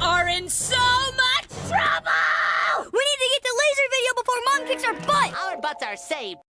are in so much trouble! We need to get the laser video before Mom kicks our butt! Our butts are saved.